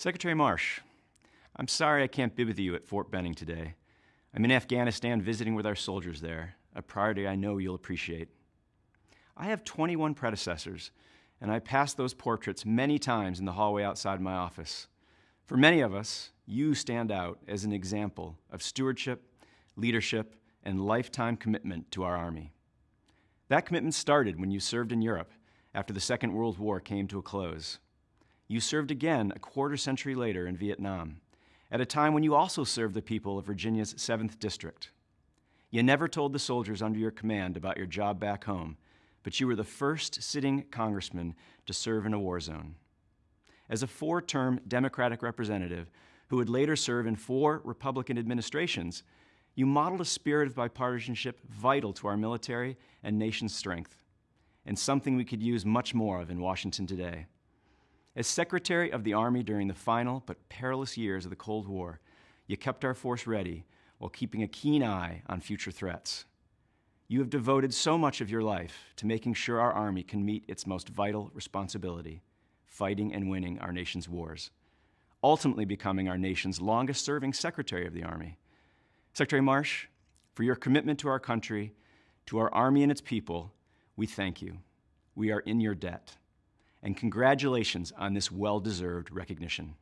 Secretary Marsh, I'm sorry I can't be with you at Fort Benning today. I'm in Afghanistan visiting with our soldiers there, a priority I know you'll appreciate. I have 21 predecessors, and I passed those portraits many times in the hallway outside my office. For many of us, you stand out as an example of stewardship, leadership, and lifetime commitment to our Army. That commitment started when you served in Europe after the Second World War came to a close. You served again a quarter century later in Vietnam, at a time when you also served the people of Virginia's 7th District. You never told the soldiers under your command about your job back home, but you were the first sitting congressman to serve in a war zone. As a four-term Democratic representative who would later serve in four Republican administrations, you modeled a spirit of bipartisanship vital to our military and nation's strength, and something we could use much more of in Washington today. As Secretary of the Army during the final but perilous years of the Cold War, you kept our force ready while keeping a keen eye on future threats. You have devoted so much of your life to making sure our Army can meet its most vital responsibility, fighting and winning our nation's wars, ultimately becoming our nation's longest serving Secretary of the Army. Secretary Marsh, for your commitment to our country, to our Army and its people, we thank you. We are in your debt and congratulations on this well-deserved recognition.